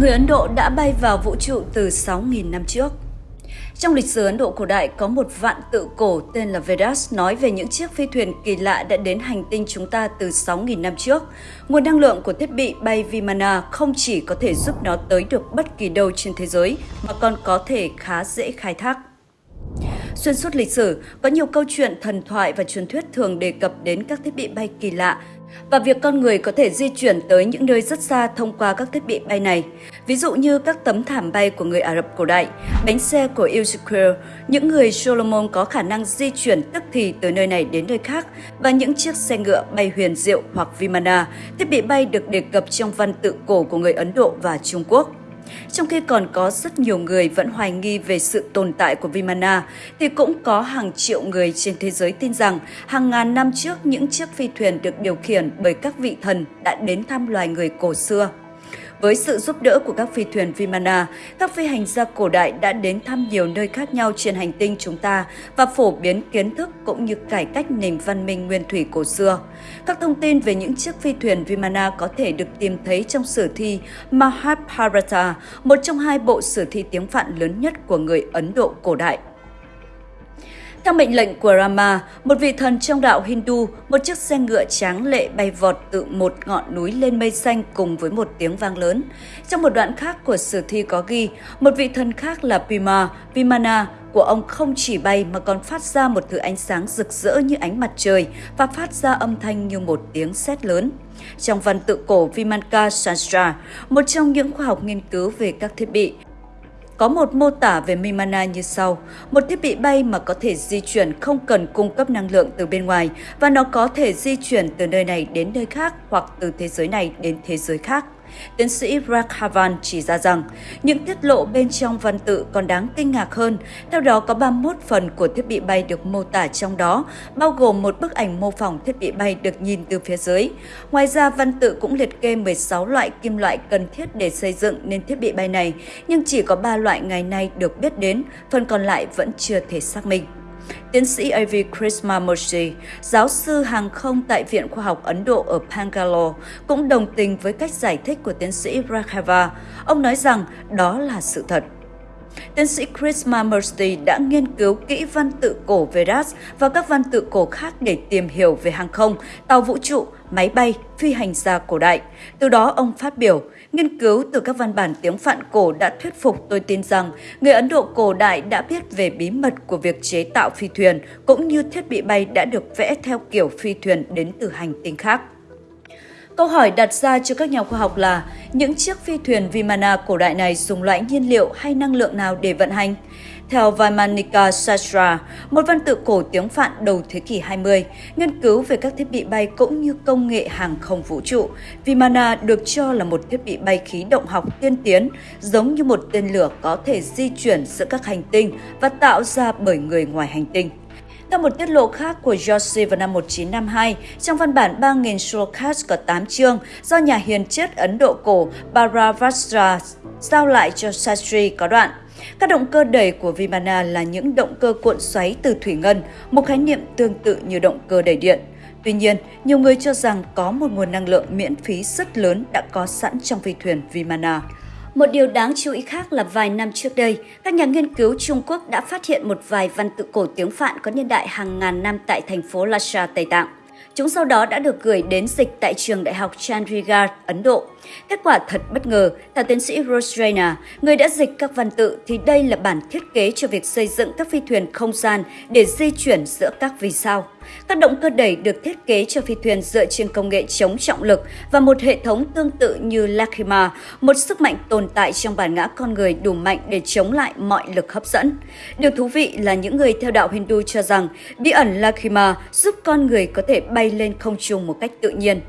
Người Ấn Độ đã bay vào vũ trụ từ 6.000 năm trước. Trong lịch sử Ấn Độ cổ đại có một vạn tự cổ tên là Vedas nói về những chiếc phi thuyền kỳ lạ đã đến hành tinh chúng ta từ 6.000 năm trước. Nguồn năng lượng của thiết bị bay Vimana không chỉ có thể giúp nó tới được bất kỳ đâu trên thế giới mà còn có thể khá dễ khai thác. Xuyên suốt lịch sử, có nhiều câu chuyện thần thoại và truyền thuyết thường đề cập đến các thiết bị bay kỳ lạ và việc con người có thể di chuyển tới những nơi rất xa thông qua các thiết bị bay này. Ví dụ như các tấm thảm bay của người Ả Rập cổ đại, bánh xe của Ezekiel, những người Solomon có khả năng di chuyển tức thì từ nơi này đến nơi khác và những chiếc xe ngựa bay huyền diệu hoặc Vimana, thiết bị bay được đề cập trong văn tự cổ của người Ấn Độ và Trung Quốc. Trong khi còn có rất nhiều người vẫn hoài nghi về sự tồn tại của Vimana, thì cũng có hàng triệu người trên thế giới tin rằng hàng ngàn năm trước những chiếc phi thuyền được điều khiển bởi các vị thần đã đến thăm loài người cổ xưa. Với sự giúp đỡ của các phi thuyền Vimana, các phi hành gia cổ đại đã đến thăm nhiều nơi khác nhau trên hành tinh chúng ta và phổ biến kiến thức cũng như cải cách nền văn minh nguyên thủy cổ xưa. Các thông tin về những chiếc phi thuyền Vimana có thể được tìm thấy trong sử thi Mahabharata, một trong hai bộ sử thi tiếng Phạn lớn nhất của người Ấn Độ cổ đại. Theo mệnh lệnh của Rama, một vị thần trong đạo Hindu, một chiếc xe ngựa tráng lệ bay vọt từ một ngọn núi lên mây xanh cùng với một tiếng vang lớn. Trong một đoạn khác của sử thi có ghi, một vị thần khác là Pima, Vimana của ông không chỉ bay mà còn phát ra một thứ ánh sáng rực rỡ như ánh mặt trời và phát ra âm thanh như một tiếng sét lớn. Trong văn tự cổ Vimanka Shastra, một trong những khoa học nghiên cứu về các thiết bị, có một mô tả về Mimana như sau. Một thiết bị bay mà có thể di chuyển không cần cung cấp năng lượng từ bên ngoài, và nó có thể di chuyển từ nơi này đến nơi khác hoặc từ thế giới này đến thế giới khác. Tiến sĩ Raghavan chỉ ra rằng, những tiết lộ bên trong văn tự còn đáng kinh ngạc hơn. Theo đó, có 31 phần của thiết bị bay được mô tả trong đó, bao gồm một bức ảnh mô phỏng thiết bị bay được nhìn từ phía dưới. Ngoài ra, văn tự cũng liệt kê 16 loại kim loại cần thiết để xây dựng nên thiết bị bay này, nhưng chỉ có 3 loại ngày nay được biết đến, phần còn lại vẫn chưa thể xác minh. Tiến sĩ A.V. Krishnamurti, giáo sư hàng không tại Viện Khoa học Ấn Độ ở Bangalore, cũng đồng tình với cách giải thích của tiến sĩ Raghava. Ông nói rằng đó là sự thật. Tiến sĩ Chris Mamursti đã nghiên cứu kỹ văn tự cổ Vedas và các văn tự cổ khác để tìm hiểu về hàng không, tàu vũ trụ, máy bay, phi hành gia cổ đại. Từ đó ông phát biểu, Nghiên cứu từ các văn bản tiếng Phạn cổ đã thuyết phục tôi tin rằng người Ấn Độ cổ đại đã biết về bí mật của việc chế tạo phi thuyền cũng như thiết bị bay đã được vẽ theo kiểu phi thuyền đến từ hành tinh khác. Câu hỏi đặt ra cho các nhà khoa học là những chiếc phi thuyền Vimana cổ đại này dùng loại nhiên liệu hay năng lượng nào để vận hành? Theo Vaimanika Sastra, một văn tự cổ tiếng Phạn đầu thế kỷ 20, nghiên cứu về các thiết bị bay cũng như công nghệ hàng không vũ trụ, Vimana được cho là một thiết bị bay khí động học tiên tiến, giống như một tên lửa có thể di chuyển giữa các hành tinh và tạo ra bởi người ngoài hành tinh. Theo một tiết lộ khác của Yossi vào năm 1952, trong văn bản 3.000 shlokas có 8 chương do nhà hiền triết Ấn Độ cổ Bharavastra giao lại cho Sastri có đoạn các động cơ đẩy của Vimana là những động cơ cuộn xoáy từ thủy ngân, một khái niệm tương tự như động cơ đẩy điện. Tuy nhiên, nhiều người cho rằng có một nguồn năng lượng miễn phí rất lớn đã có sẵn trong phi thuyền Vimana. Một điều đáng chú ý khác là vài năm trước đây, các nhà nghiên cứu Trung Quốc đã phát hiện một vài văn tự cổ tiếng Phạn có niên đại hàng ngàn năm tại thành phố Lhasa, Tây Tạng. Chúng sau đó đã được gửi đến dịch tại trường đại học Chandigarh, Ấn Độ. Kết quả thật bất ngờ, theo tiến sĩ Rose người đã dịch các văn tự thì đây là bản thiết kế cho việc xây dựng các phi thuyền không gian để di chuyển giữa các vì sao. Các động cơ đẩy được thiết kế cho phi thuyền dựa trên công nghệ chống trọng lực và một hệ thống tương tự như Lakima, một sức mạnh tồn tại trong bản ngã con người đủ mạnh để chống lại mọi lực hấp dẫn. Điều thú vị là những người theo đạo Hindu cho rằng bí ẩn Lakima giúp con người có thể bay lên không trung một cách tự nhiên.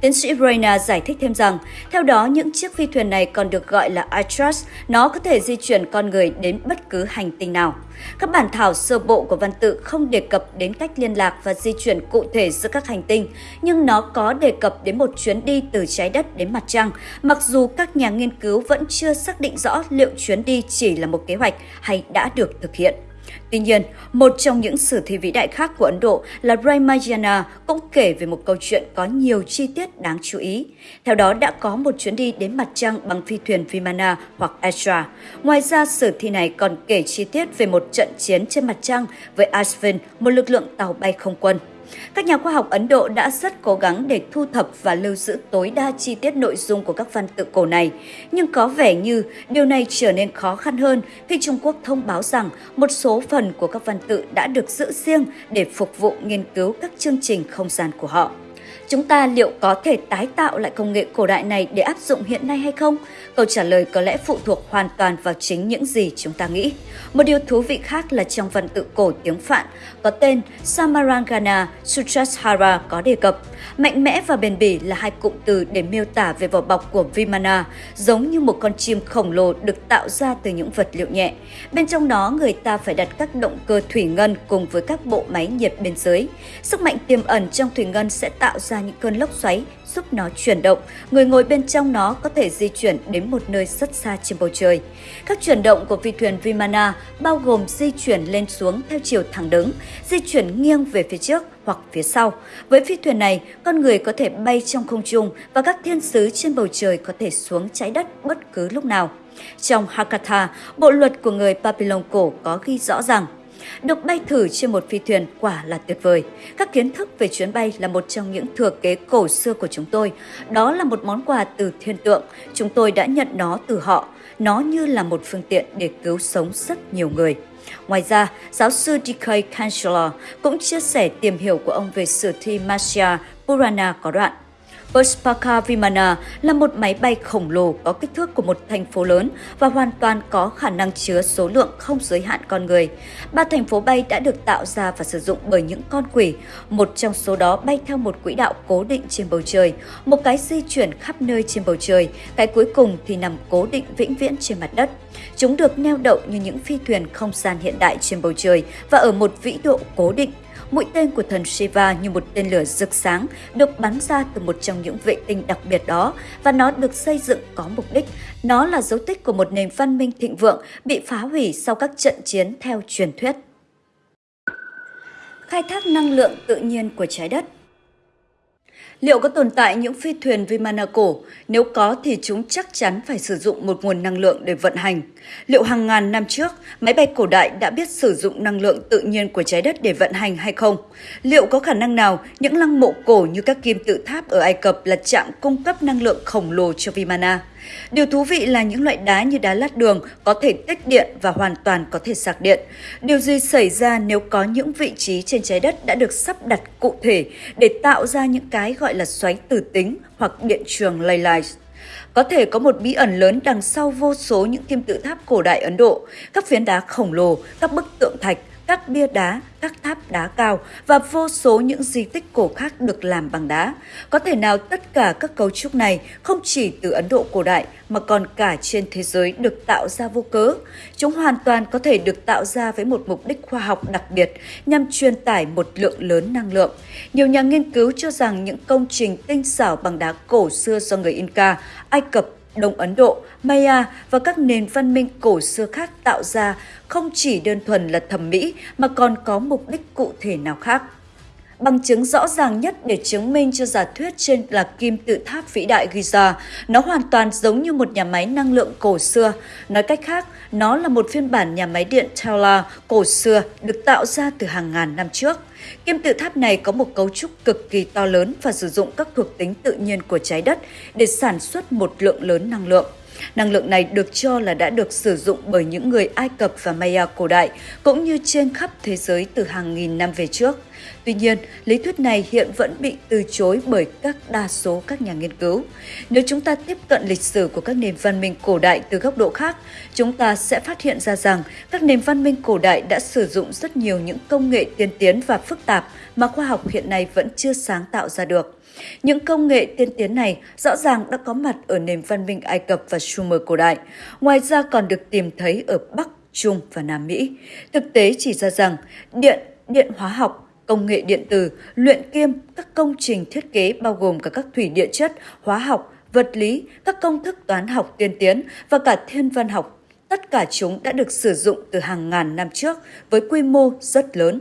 Tiến sĩ Reina giải thích thêm rằng, theo đó những chiếc phi thuyền này còn được gọi là Atlas nó có thể di chuyển con người đến bất cứ hành tinh nào. Các bản thảo sơ bộ của văn tự không đề cập đến cách liên lạc và di chuyển cụ thể giữa các hành tinh, nhưng nó có đề cập đến một chuyến đi từ trái đất đến mặt trăng, mặc dù các nhà nghiên cứu vẫn chưa xác định rõ liệu chuyến đi chỉ là một kế hoạch hay đã được thực hiện. Tuy nhiên, một trong những sử thi vĩ đại khác của Ấn Độ là Ramayana cũng kể về một câu chuyện có nhiều chi tiết đáng chú ý. Theo đó đã có một chuyến đi đến mặt trăng bằng phi thuyền Vimana hoặc Astra. Ngoài ra, sử thi này còn kể chi tiết về một trận chiến trên mặt trăng với Ashvin, một lực lượng tàu bay không quân. Các nhà khoa học Ấn Độ đã rất cố gắng để thu thập và lưu giữ tối đa chi tiết nội dung của các văn tự cổ này, nhưng có vẻ như điều này trở nên khó khăn hơn khi Trung Quốc thông báo rằng một số phần của các văn tự đã được giữ riêng để phục vụ nghiên cứu các chương trình không gian của họ. Chúng ta liệu có thể tái tạo lại công nghệ cổ đại này để áp dụng hiện nay hay không? Câu trả lời có lẽ phụ thuộc hoàn toàn vào chính những gì chúng ta nghĩ. Một điều thú vị khác là trong văn tự cổ tiếng Phạn có tên Samarangana Sutrashara có đề cập. Mạnh mẽ và bền bỉ là hai cụm từ để miêu tả về vỏ bọc của Vimana, giống như một con chim khổng lồ được tạo ra từ những vật liệu nhẹ. Bên trong đó người ta phải đặt các động cơ thủy ngân cùng với các bộ máy nhiệt bên dưới. Sức mạnh tiềm ẩn trong thủy ngân sẽ tạo ra những cơn lốc xoáy giúp nó chuyển động. Người ngồi bên trong nó có thể di chuyển đến một nơi rất xa trên bầu trời. Các chuyển động của phi thuyền Vimana bao gồm di chuyển lên xuống theo chiều thẳng đứng, di chuyển nghiêng về phía trước hoặc phía sau. Với phi thuyền này, con người có thể bay trong không trung và các thiên sứ trên bầu trời có thể xuống trái đất bất cứ lúc nào. Trong Hakatha, bộ luật của người Babylon cổ có ghi rõ rằng được bay thử trên một phi thuyền quả là tuyệt vời. Các kiến thức về chuyến bay là một trong những thừa kế cổ xưa của chúng tôi. Đó là một món quà từ thiên tượng. Chúng tôi đã nhận nó từ họ. Nó như là một phương tiện để cứu sống rất nhiều người. Ngoài ra, giáo sư D.K. Chancellor cũng chia sẻ tìm hiểu của ông về sử thi Masya Purana có đoạn. Pushpaka Vimana là một máy bay khổng lồ có kích thước của một thành phố lớn và hoàn toàn có khả năng chứa số lượng không giới hạn con người. Ba thành phố bay đã được tạo ra và sử dụng bởi những con quỷ, một trong số đó bay theo một quỹ đạo cố định trên bầu trời, một cái di chuyển khắp nơi trên bầu trời, cái cuối cùng thì nằm cố định vĩnh viễn trên mặt đất. Chúng được neo đậu như những phi thuyền không gian hiện đại trên bầu trời và ở một vĩ độ cố định Mũi tên của thần Shiva như một tên lửa rực sáng được bắn ra từ một trong những vệ tinh đặc biệt đó và nó được xây dựng có mục đích. Nó là dấu tích của một nền văn minh thịnh vượng bị phá hủy sau các trận chiến theo truyền thuyết. Khai thác năng lượng tự nhiên của trái đất Liệu có tồn tại những phi thuyền Vimana cổ? Nếu có thì chúng chắc chắn phải sử dụng một nguồn năng lượng để vận hành. Liệu hàng ngàn năm trước, máy bay cổ đại đã biết sử dụng năng lượng tự nhiên của trái đất để vận hành hay không? Liệu có khả năng nào những lăng mộ cổ như các kim tự tháp ở Ai Cập là trạm cung cấp năng lượng khổng lồ cho Vimana? Điều thú vị là những loại đá như đá lát đường có thể tích điện và hoàn toàn có thể sạc điện. Điều gì xảy ra nếu có những vị trí trên trái đất đã được sắp đặt cụ thể để tạo ra những cái gọi là xoáy tử tính hoặc điện trường ley lines? Có thể có một bí ẩn lớn đằng sau vô số những kim tự tháp cổ đại Ấn Độ, các phiến đá khổng lồ, các bức tượng thạch, các bia đá, các tháp đá cao và vô số những di tích cổ khác được làm bằng đá. Có thể nào tất cả các cấu trúc này không chỉ từ Ấn Độ cổ đại mà còn cả trên thế giới được tạo ra vô cớ. Chúng hoàn toàn có thể được tạo ra với một mục đích khoa học đặc biệt nhằm truyền tải một lượng lớn năng lượng. Nhiều nhà nghiên cứu cho rằng những công trình tinh xảo bằng đá cổ xưa do người Inca, Ai Cập Đông Ấn Độ, Maya và các nền văn minh cổ xưa khác tạo ra không chỉ đơn thuần là thẩm mỹ mà còn có mục đích cụ thể nào khác. Bằng chứng rõ ràng nhất để chứng minh cho giả thuyết trên là kim tự tháp vĩ đại Giza, nó hoàn toàn giống như một nhà máy năng lượng cổ xưa. Nói cách khác, nó là một phiên bản nhà máy điện Tesla cổ xưa được tạo ra từ hàng ngàn năm trước. Kim tự tháp này có một cấu trúc cực kỳ to lớn và sử dụng các thuộc tính tự nhiên của trái đất để sản xuất một lượng lớn năng lượng. Năng lượng này được cho là đã được sử dụng bởi những người Ai Cập và Maya cổ đại, cũng như trên khắp thế giới từ hàng nghìn năm về trước. Tuy nhiên, lý thuyết này hiện vẫn bị từ chối bởi các đa số các nhà nghiên cứu. Nếu chúng ta tiếp cận lịch sử của các nền văn minh cổ đại từ góc độ khác, chúng ta sẽ phát hiện ra rằng các nền văn minh cổ đại đã sử dụng rất nhiều những công nghệ tiên tiến và phức tạp mà khoa học hiện nay vẫn chưa sáng tạo ra được. Những công nghệ tiên tiến này rõ ràng đã có mặt ở nền văn minh Ai Cập và Sumer cổ đại, ngoài ra còn được tìm thấy ở Bắc, Trung và Nam Mỹ. Thực tế chỉ ra rằng điện, điện hóa học, công nghệ điện tử, luyện kim, các công trình thiết kế bao gồm cả các thủy địa chất, hóa học, vật lý, các công thức toán học tiên tiến và cả thiên văn học tất cả chúng đã được sử dụng từ hàng ngàn năm trước với quy mô rất lớn.